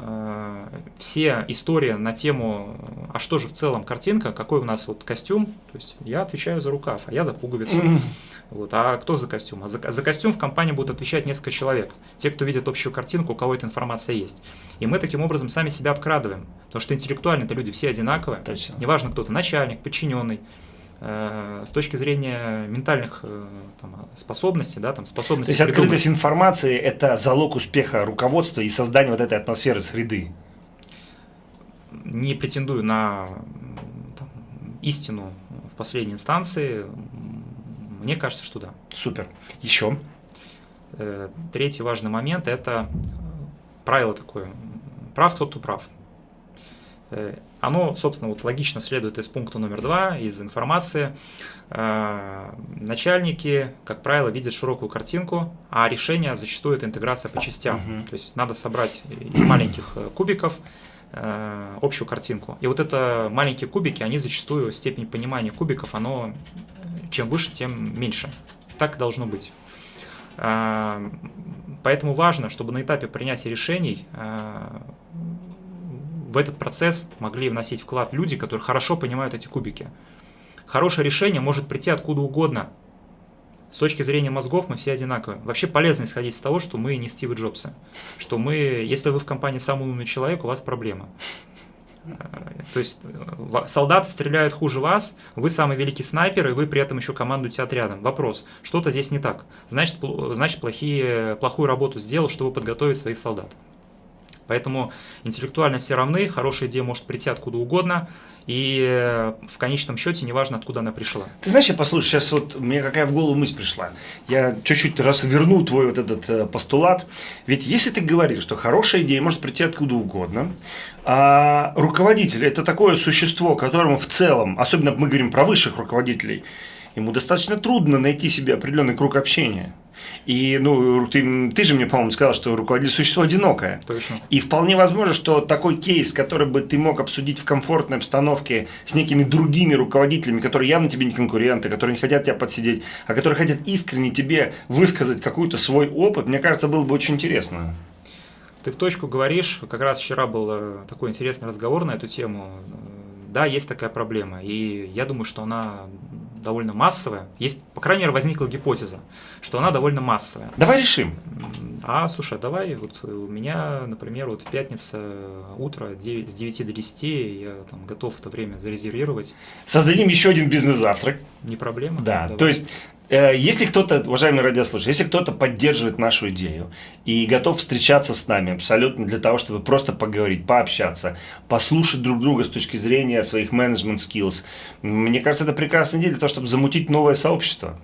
все истории на тему, а что же в целом картинка, какой у нас вот костюм, то есть я отвечаю за рукав, а я за пуговицу. Вот. А кто за костюм? А за, за костюм в компании будут отвечать несколько человек. Те, кто видит общую картинку, у кого эта информация есть. И мы таким образом сами себя обкрадываем. Потому что интеллектуально это люди все одинаковые. Точно. Неважно, кто то начальник, подчиненный. Э, с точки зрения ментальных э, там, способностей, да, там, способностей. То есть придумать. открытость информации – это залог успеха руководства и создания вот этой атмосферы среды. не претендую на там, истину в последней инстанции. Мне кажется, что да. Супер. Еще? Э, третий важный момент – это правило такое. Прав тот, кто прав. Э, оно, собственно, вот логично следует из пункта номер два, из информации. Э, начальники, как правило, видят широкую картинку, а решение зачастую это интеграция по частям. Угу. То есть надо собрать из маленьких кубиков общую картинку. И вот это маленькие кубики, они зачастую, степень понимания кубиков, оно чем выше, тем меньше. Так должно быть. Поэтому важно, чтобы на этапе принятия решений а, в этот процесс могли вносить вклад люди, которые хорошо понимают эти кубики. Хорошее решение может прийти откуда угодно. С точки зрения мозгов мы все одинаковые. Вообще полезно исходить из того, что мы не Стивы Джобсы. Что мы, если вы в компании самый умный человек, у вас проблема. То есть э, солдаты стреляют хуже вас, вы самый великий снайпер, и вы при этом еще командуете отрядом. Вопрос, что-то здесь не так. Значит, значит плохие, плохую работу сделал, чтобы подготовить своих солдат. Поэтому интеллектуально все равны, хорошая идея может прийти откуда угодно, и э, в конечном счете неважно, откуда она пришла. Ты знаешь, я послушай, сейчас вот мне какая в голову мысль пришла. Я чуть-чуть разверну твой вот этот э, постулат. Ведь если ты говоришь, что хорошая идея может прийти откуда угодно, а руководитель – это такое существо, которому в целом, особенно мы говорим про высших руководителей, ему достаточно трудно найти себе определенный круг общения. И ну, ты, ты же мне, по-моему, сказал, что руководитель существо одинокое. Точно. И вполне возможно, что такой кейс, который бы ты мог обсудить в комфортной обстановке с некими другими руководителями, которые явно тебе не конкуренты, которые не хотят тебя подсидеть, а которые хотят искренне тебе высказать какой-то свой опыт, мне кажется, было бы очень интересно. Ты в точку говоришь. Как раз вчера был э, такой интересный разговор на эту тему. Да, есть такая проблема. И я думаю, что она довольно массовая. Есть, по крайней мере, возникла гипотеза, что она довольно массовая. Давай решим. А, слушай, давай, вот у меня, например, вот пятница, утро 9, с 9 до 10, я там готов это время зарезервировать. Создадим еще один бизнес-завтрак. Не проблема. Да, давай. то есть Э, если кто-то, уважаемые радиослушатели, если кто-то поддерживает нашу идею и готов встречаться с нами абсолютно для того, чтобы просто поговорить, пообщаться, послушать друг друга с точки зрения своих менеджмент skills, мне кажется, это прекрасная идея для того, чтобы замутить новое сообщество.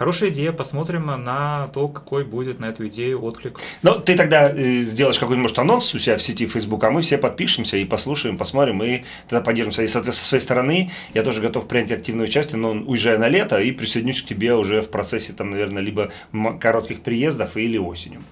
Хорошая идея, посмотрим на то, какой будет на эту идею отклик. Ну, ты тогда э, сделаешь какой-нибудь, анонс у себя в сети Facebook, а мы все подпишемся и послушаем, посмотрим, и тогда поддержимся. И, соответственно, со своей стороны я тоже готов принять активное участие, но уезжая на лето и присоединюсь к тебе уже в процессе, там, наверное, либо коротких приездов или осенью.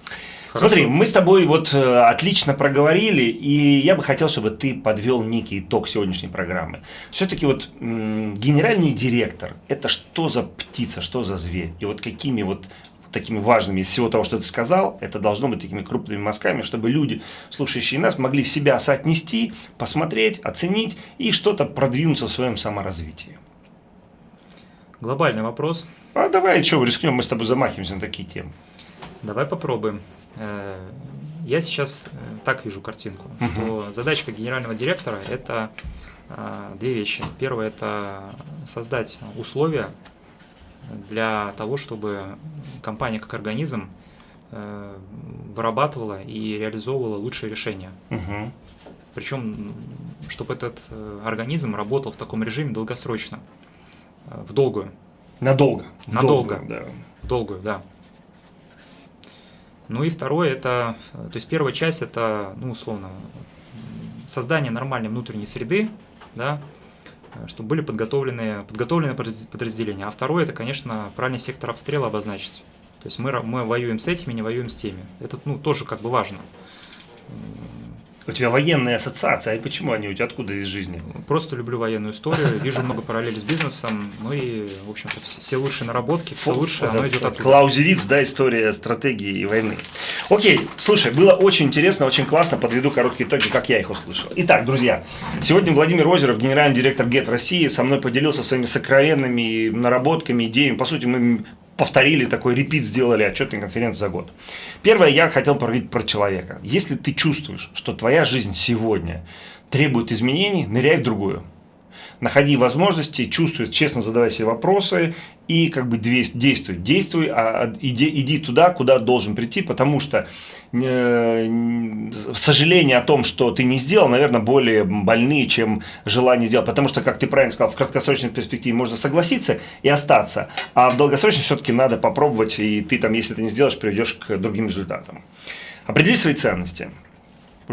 Хорошо. Смотри, мы с тобой вот э, отлично проговорили, и я бы хотел, чтобы ты подвел некий итог сегодняшней программы. Все-таки вот генеральный директор – это что за птица, что за зверь? И вот какими вот такими важными из всего того, что ты сказал, это должно быть такими крупными мазками, чтобы люди, слушающие нас, могли себя соотнести, посмотреть, оценить и что-то продвинуться в своем саморазвитии. Глобальный вопрос. А давай, что, рискнем, мы с тобой замахиваемся на такие темы. Давай попробуем. Э, я сейчас э, так вижу картинку, что задачка генерального директора – это э, две вещи. Первое – это создать условия для того, чтобы компания как организм вырабатывала и реализовывала лучшие решения. Угу. Причем, чтобы этот организм работал в таком режиме долгосрочно, в долгую. Надолго. Надолго. В долгую, да. В долгую, да. Ну и второе, это, то есть первая часть, это, ну, условно, создание нормальной внутренней среды, да, чтобы были подготовлены, подготовлены подразделения. А второе, это, конечно, правильный сектор обстрела обозначить. То есть мы, мы воюем с этими, не воюем с теми. Это ну, тоже как бы важно. У тебя военные ассоциации, а почему они у тебя откуда из жизни? Просто люблю военную историю, вижу много параллелей с бизнесом, ну и, в общем-то, все лучшие наработки, все лучшее, оно идет оттуда. Клаузевиц, да, история стратегии и войны. Окей, слушай, было очень интересно, очень классно, подведу короткие итоги, как я их услышал. Итак, друзья, сегодня Владимир Озеров, генеральный директор ГЕТ России, со мной поделился своими сокровенными наработками, идеями. По сути, мы повторили такой репит, сделали отчетный конференцию за год. Первое, я хотел поговорить про человека. Если ты чувствуешь, что твоя жизнь сегодня требует изменений, ныряй в другую. Находи возможности, чувствуй, честно задавай себе вопросы и как бы действуй. Действуй, а иди, иди туда, куда должен прийти, потому что э, сожаление о том, что ты не сделал, наверное, более больные, чем желание сделать. Потому что, как ты правильно сказал, в краткосрочной перспективе можно согласиться и остаться, а в долгосрочной все-таки надо попробовать, и ты там, если ты не сделаешь, приведешь к другим результатам. Определи свои ценности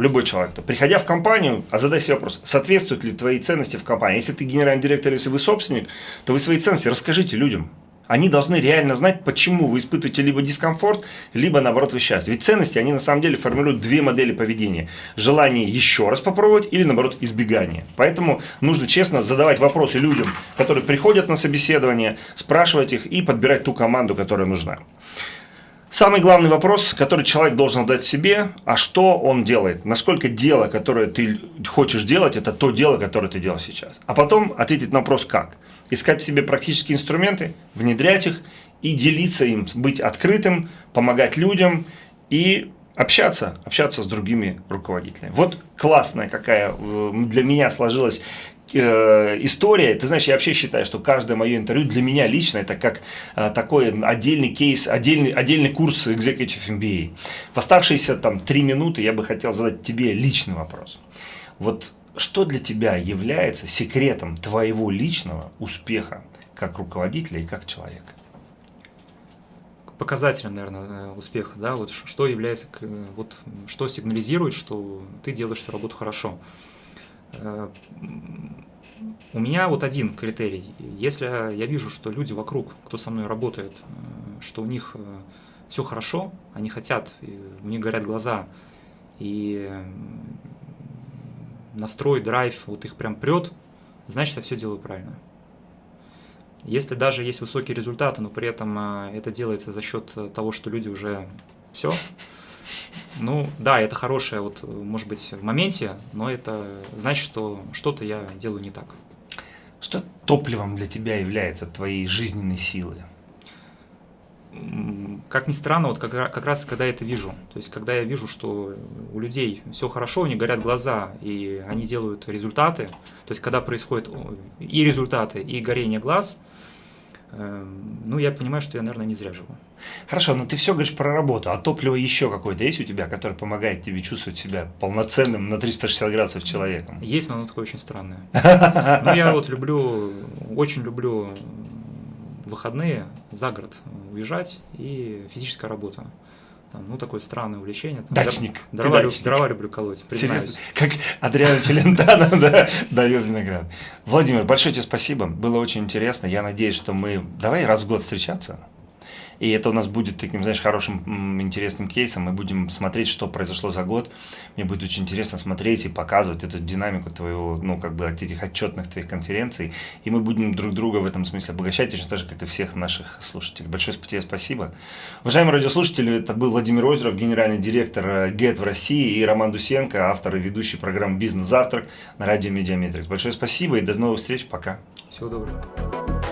любой человек, то, приходя в компанию, а задай себе вопрос, соответствуют ли твои ценности в компании. Если ты генеральный директор, если вы собственник, то вы свои ценности расскажите людям. Они должны реально знать, почему вы испытываете либо дискомфорт, либо наоборот вы счастье. Ведь ценности, они на самом деле формируют две модели поведения. Желание еще раз попробовать или наоборот избегание. Поэтому нужно честно задавать вопросы людям, которые приходят на собеседование, спрашивать их и подбирать ту команду, которая нужна. Самый главный вопрос, который человек должен задать себе, а что он делает? Насколько дело, которое ты хочешь делать, это то дело, которое ты делаешь сейчас. А потом ответить на вопрос как. Искать в себе практические инструменты, внедрять их и делиться им, быть открытым, помогать людям и общаться, общаться с другими руководителями. Вот классная какая э, для меня сложилась Э, история, ты знаешь, я вообще считаю, что каждое мое интервью для меня лично это как э, такой отдельный кейс, отдельный, отдельный курс Executive MBA. В оставшиеся там три минуты я бы хотел задать тебе личный вопрос. Вот что для тебя является секретом твоего личного успеха как руководителя и как человека? показателем, наверное, успеха, да, вот что является, вот что сигнализирует, что ты делаешь свою работу хорошо. Э, у меня вот один критерий. Если я вижу, что люди вокруг, кто со мной работает, э, что у них э, все хорошо, они хотят, у них горят глаза, и настрой, драйв, вот их прям прет, значит, я все делаю правильно. Если даже есть высокие результаты, но при этом это делается за счет того, что люди уже все, ну, да, это хорошее, вот, может быть, в моменте, но это значит, что что-то я делаю не так. Что топливом для тебя является твоей жизненной силы? Как ни странно, вот как, как раз когда я это вижу, то есть когда я вижу, что у людей все хорошо, у них горят глаза, и они делают результаты, то есть когда происходит и результаты, и горение глаз – ну, я понимаю, что я, наверное, не зря живу. Хорошо, но ты все говоришь про работу, а топливо еще какое-то есть у тебя, которое помогает тебе чувствовать себя полноценным на 360 градусов человеком? Есть, но оно такое очень странное. Ну, я вот люблю, очень люблю выходные за город уезжать и физическая работа. Там, ну, такое странное увлечение. Там, дачник. Дрова, дачник. дрова люблю колоть. Серьезно? Как Адриана Челентано да, дает виноград. Владимир, большое тебе спасибо. Было очень интересно. Я надеюсь, что мы... Давай раз в год встречаться. И это у нас будет таким, знаешь, хорошим, интересным кейсом. Мы будем смотреть, что произошло за год. Мне будет очень интересно смотреть и показывать эту динамику твоего, ну, как бы, от этих отчетных твоих конференций. И мы будем друг друга в этом смысле обогащать, точно так же, как и всех наших слушателей. Большое тебе спасибо. Уважаемые радиослушатели, это был Владимир Озеров, генеральный директор Gett в России, и Роман Дусенко, автор и ведущий программы «Бизнес-завтрак» на радио Mediametrics. Большое спасибо и до новых встреч. Пока. Всего доброго.